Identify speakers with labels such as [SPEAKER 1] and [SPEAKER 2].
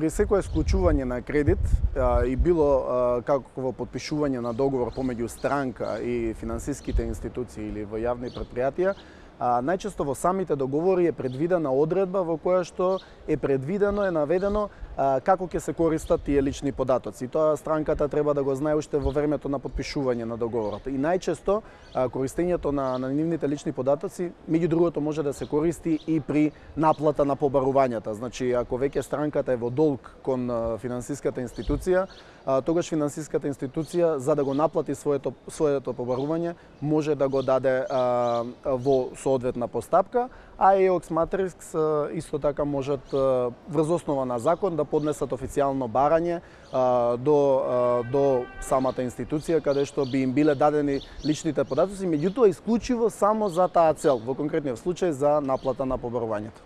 [SPEAKER 1] при секое склучување на кредит а, и било а, во подпишување на договор помеѓу странка и финансиските институции или во јавни предпријатија, а, најчесто во самите договори е предвидена одредба во која што е предвидено, е наведено а, како ќе се користат тие лични податоци. Тоа странката треба да го знае уште во времето на подпишување на договорот. И најчесто а, користењето на, на нивните лични податоци, меѓу другото може да се користи и при наплата на побарувањата. Значи, ако веќе странката е во долг кон финансиската институција, тогаш финансиската институција за да го наплати своето своето побарување може да го даде а, во соодветна постапка, а EOX Matrix исто така можат врз основа на закон да поднесат официјално барање а, до а, до самата институција каде што би им биле дадени личните податоци, меѓутоа исклучиво само за таа цел, во конкретниот случај за наплата на побарувањето.